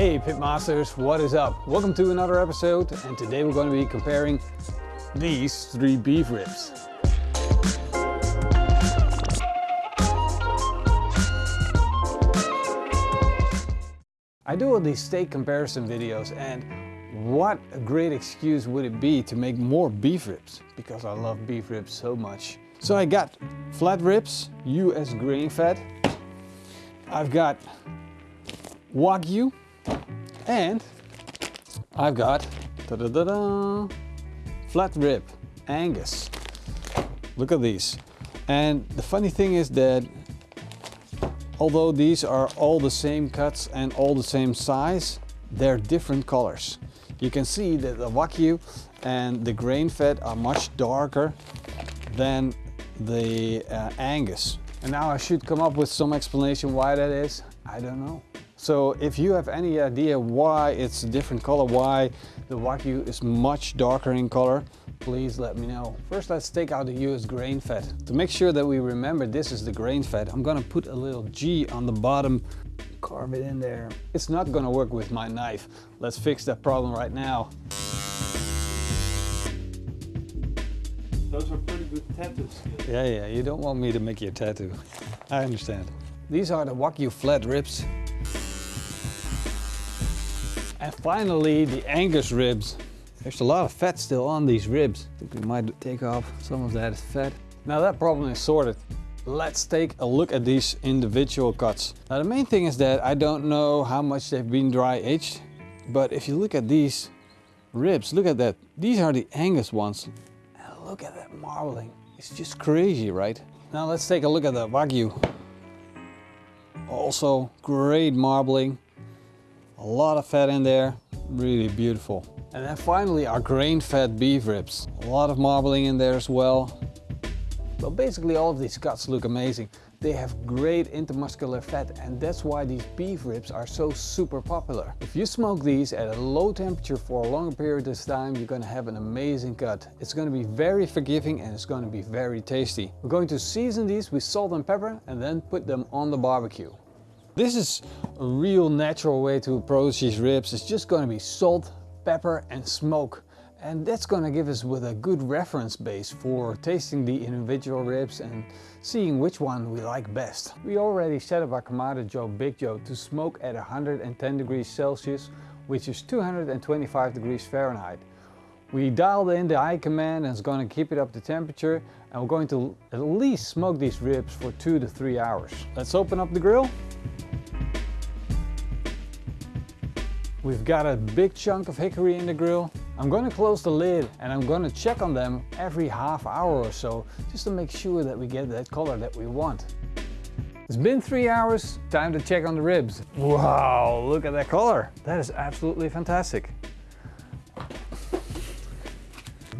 Hey Pitmasters, what is up? Welcome to another episode and today we're going to be comparing these three beef ribs. I do all these steak comparison videos and what a great excuse would it be to make more beef ribs because I love beef ribs so much. So I got flat ribs, US grain fed. I've got Wagyu and I've got da -da -da flat rib Angus. Look at these. And the funny thing is that Although these are all the same cuts and all the same size, they're different colors. You can see that the Wagyu and the grain fed are much darker than the uh, Angus. And now I should come up with some explanation why that is. I don't know. So if you have any idea why it's a different color, why the Wagyu is much darker in color, please let me know. First let's take out the US grain fed. To make sure that we remember this is the grain fed, I'm gonna put a little G on the bottom, carve it in there. It's not gonna work with my knife. Let's fix that problem right now. Those are pretty good tattoo skills. Yeah, yeah, you don't want me to make you a tattoo. I understand. These are the Wagyu flat ribs. And finally, the Angus ribs. There's a lot of fat still on these ribs. I think we might take off some of that fat. Now that problem is sorted. Let's take a look at these individual cuts. Now the main thing is that I don't know how much they've been dry aged, but if you look at these ribs, look at that. These are the Angus ones. And look at that marbling. It's just crazy, right? Now let's take a look at the Wagyu. Also great marbling. A lot of fat in there, really beautiful. And then finally our grain-fed beef ribs. A lot of marbling in there as well. But basically all of these cuts look amazing. They have great intermuscular fat and that's why these beef ribs are so super popular. If you smoke these at a low temperature for a longer period of time, you're going to have an amazing cut. It's going to be very forgiving and it's going to be very tasty. We're going to season these with salt and pepper and then put them on the barbecue. This is a real natural way to approach these ribs. It's just going to be salt, pepper and smoke. And that's going to give us with a good reference base for tasting the individual ribs and seeing which one we like best. We already set up our Kamado Joe Big Joe to smoke at 110 degrees Celsius, which is 225 degrees Fahrenheit. We dialed in the iKamand and it's going to keep it up to temperature and we're going to at least smoke these ribs for two to three hours. Let's open up the grill. We've got a big chunk of hickory in the grill. I'm going to close the lid and I'm going to check on them every half hour or so just to make sure that we get that color that we want. It's been three hours, time to check on the ribs. Wow, look at that color. That is absolutely fantastic.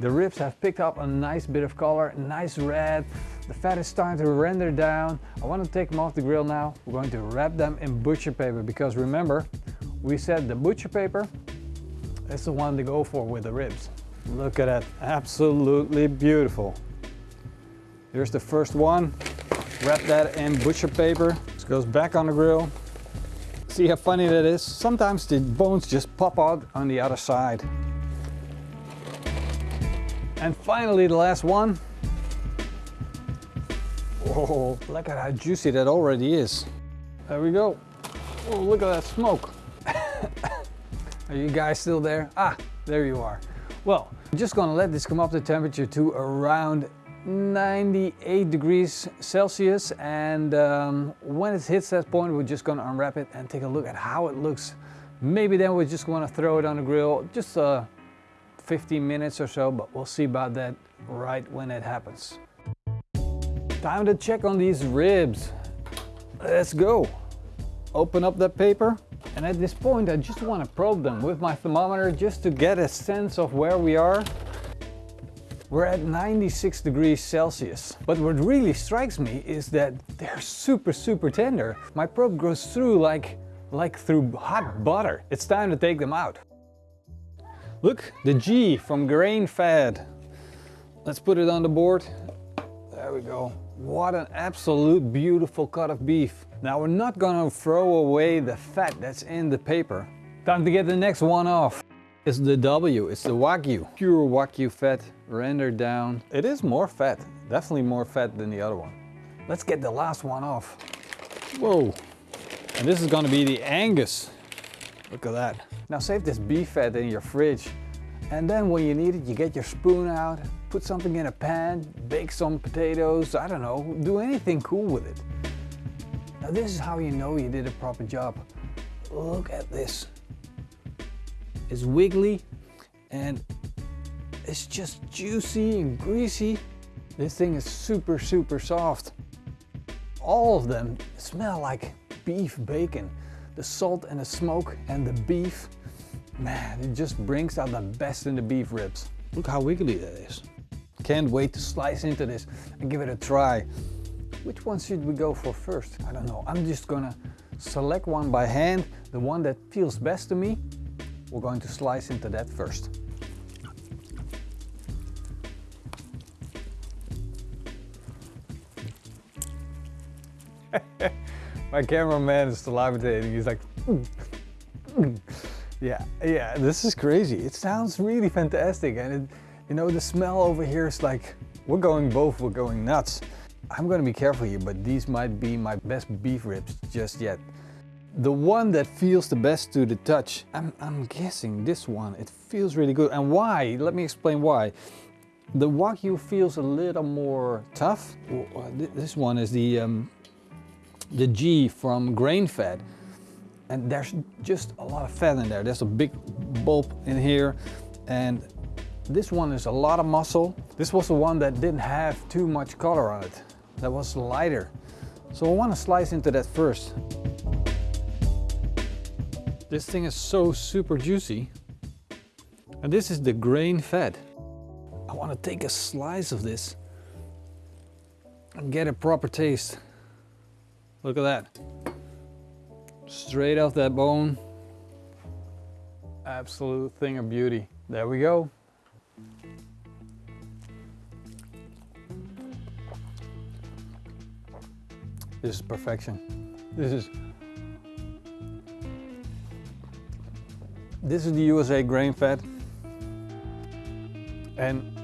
The ribs have picked up a nice bit of color, nice red. The fat is starting to render down. I want to take them off the grill now. We're going to wrap them in butcher paper because remember, we said the butcher paper is the one to go for with the ribs. Look at that, absolutely beautiful. Here's the first one. Wrap that in butcher paper. This goes back on the grill. See how funny that is? Sometimes the bones just pop out on the other side. And finally the last one. Whoa, look at how juicy that already is. There we go. Oh, look at that smoke. Are you guys still there? Ah, there you are. Well, I'm just gonna let this come up to temperature to around 98 degrees Celsius and um, when it hits that point we're just gonna unwrap it and take a look at how it looks. Maybe then we're just gonna throw it on the grill just uh, 15 minutes or so, but we'll see about that right when it happens. Time to check on these ribs. Let's go. Open up that paper and at this point I just want to probe them with my thermometer just to get a sense of where we are. We're at 96 degrees Celsius. But what really strikes me is that they're super, super tender. My probe goes through like, like through hot butter. It's time to take them out. Look, the G from grain fed. Let's put it on the board. There we go. What an absolute beautiful cut of beef. Now we're not gonna throw away the fat that's in the paper. Time to get the next one off. It's the W, it's the Wagyu. Pure Wagyu fat, rendered down. It is more fat, definitely more fat than the other one. Let's get the last one off. Whoa. And this is gonna be the Angus. Look at that. Now save this beef fat in your fridge. And then when you need it, you get your spoon out, put something in a pan, bake some potatoes, I don't know, do anything cool with it. Now this is how you know you did a proper job. Look at this. It's wiggly and it's just juicy and greasy. This thing is super, super soft. All of them smell like beef bacon. The salt and the smoke and the beef, man, it just brings out the best in the beef ribs. Look how wiggly that is. Can't wait to slice into this and give it a try. Which one should we go for first? I don't know. I'm just gonna select one by hand, the one that feels best to me. We're going to slice into that first. My cameraman is salivating. He's like, mm, mm. Yeah, yeah, this is crazy. It sounds really fantastic. And it, you know, the smell over here is like, we're going both, we're going nuts. I'm gonna be careful here, but these might be my best beef ribs just yet. The one that feels the best to the touch, I'm, I'm guessing this one, it feels really good. And why? Let me explain why. The Wagyu feels a little more tough. This one is the um, the G from grain fed. And there's just a lot of fat in there. There's a big bulb in here. And this one is a lot of muscle. This was the one that didn't have too much color on it. That was lighter. So I want to slice into that first. This thing is so super juicy. And this is the grain fed. I want to take a slice of this and get a proper taste. Look at that. Straight off that bone. Absolute thing of beauty. There we go. This is perfection. This is This is the USA grain fed. And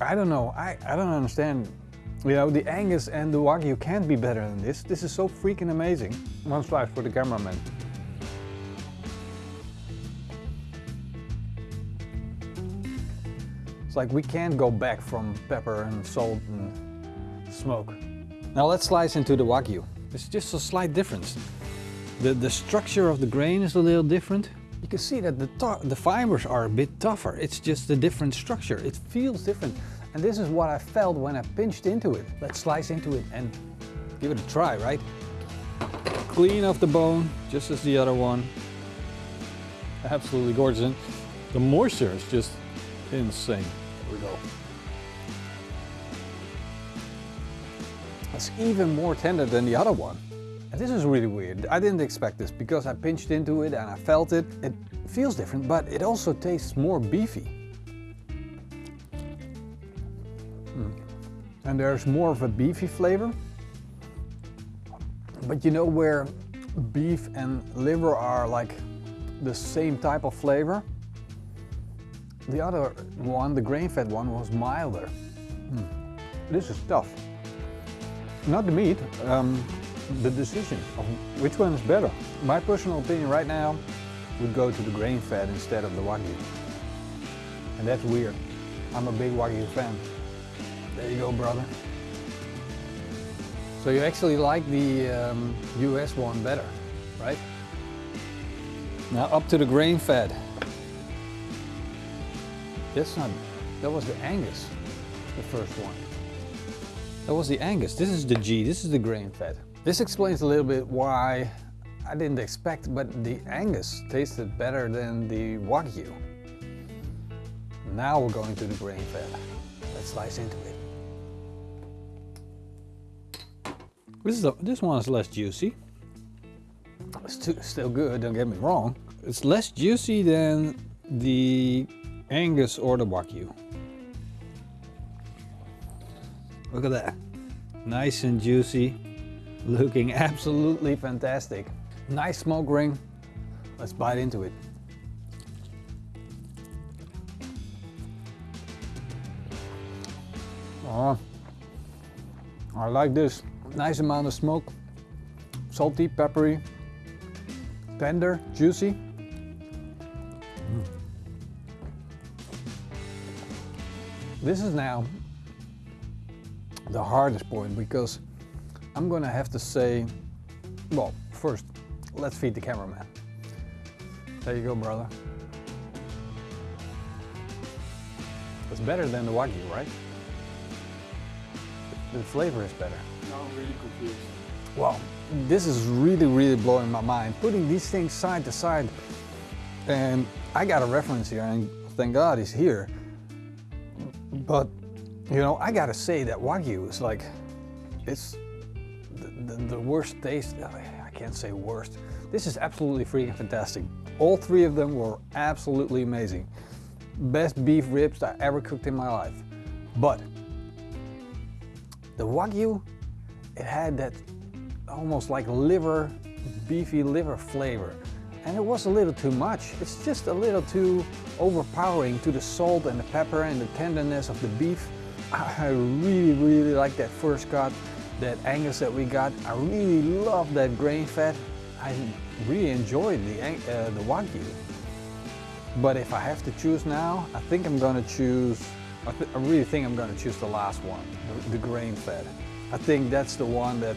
I don't know, I, I don't understand you know, the Angus and the Wagyu can't be better than this. This is so freaking amazing. One slice for the cameraman. It's like we can't go back from pepper and salt and smoke. Now let's slice into the Wagyu. It's just a slight difference. The, the structure of the grain is a little different. You can see that the, the fibers are a bit tougher. It's just a different structure. It feels different. And this is what I felt when I pinched into it. Let's slice into it and give it a try, right? Clean off the bone, just as the other one. Absolutely gorgeous. And the moisture is just insane. Here we go. It's even more tender than the other one. And this is really weird. I didn't expect this because I pinched into it and I felt it. It feels different, but it also tastes more beefy. Hmm. and there's more of a beefy flavor. But you know where beef and liver are like the same type of flavor? The other one, the grain-fed one, was milder. Mm. This is tough. Not the meat, um, the decision of which one is better. My personal opinion right now would go to the grain-fed instead of the Wagyu. And that's weird. I'm a big Wagyu fan. There you go, brother. So you actually like the um, US one better, right? Now up to the grain fed. That's not, that was the Angus, the first one. That was the Angus. This is the G, this is the grain fed. This explains a little bit why I didn't expect, but the Angus tasted better than the Wagyu. Now we're going to the grain fed. Let's slice into it. This, is a, this one is less juicy. It's too, still good, don't get me wrong. It's less juicy than the Angus or the Wagyu. Look at that. Nice and juicy. Looking absolutely fantastic. Nice smoke ring. Let's bite into it. Oh, I like this. Nice amount of smoke. Salty, peppery, tender, juicy. Mm. This is now the hardest point because I'm gonna have to say, well, first, let's feed the cameraman. There you go, brother. It's better than the Wagyu, right? The flavor is better. Well, this is really, really blowing my mind. Putting these things side to side, and I got a reference here, and thank God he's here. But, you know, I gotta say that Wagyu is like, it's the, the, the worst taste, I can't say worst. This is absolutely freaking fantastic. All three of them were absolutely amazing. Best beef ribs I ever cooked in my life. But the Wagyu, it had that almost like liver, beefy liver flavor. And it was a little too much. It's just a little too overpowering to the salt and the pepper and the tenderness of the beef. I really, really like that first cut, that Angus that we got. I really love that grain fat. I really enjoyed the, uh, the Wagyu. But if I have to choose now, I think I'm gonna choose, I, I really think I'm gonna choose the last one, the, the grain fed. I think that's the one that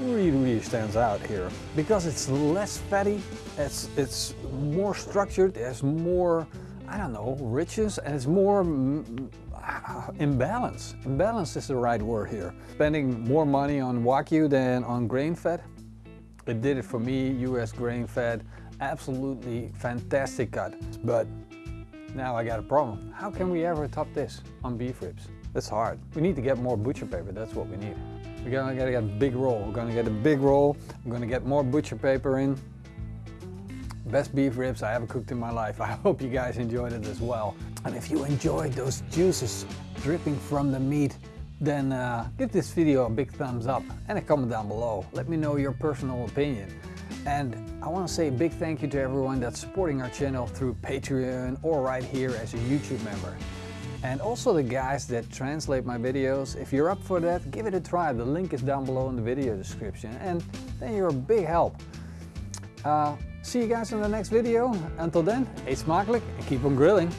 really, really stands out here. Because it's less fatty, it's, it's more structured, it has more, I don't know, richness, and it's more mm, imbalance. Imbalance is the right word here. Spending more money on Wagyu than on grain fed, it did it for me, US grain fed, absolutely fantastic cut. But now I got a problem. How can we ever top this on beef ribs? That's hard. We need to get more butcher paper, that's what we need. We're gonna, get a big roll. We're gonna get a big roll. I'm gonna get more butcher paper in. Best beef ribs I ever cooked in my life. I hope you guys enjoyed it as well. And if you enjoyed those juices dripping from the meat, then uh, give this video a big thumbs up and a comment down below. Let me know your personal opinion. And I want to say a big thank you to everyone that's supporting our channel through Patreon or right here as a YouTube member. And also the guys that translate my videos, if you're up for that, give it a try. The link is down below in the video description and then you're a big help. Uh, see you guys in the next video. Until then, eet smakelijk and keep on grilling.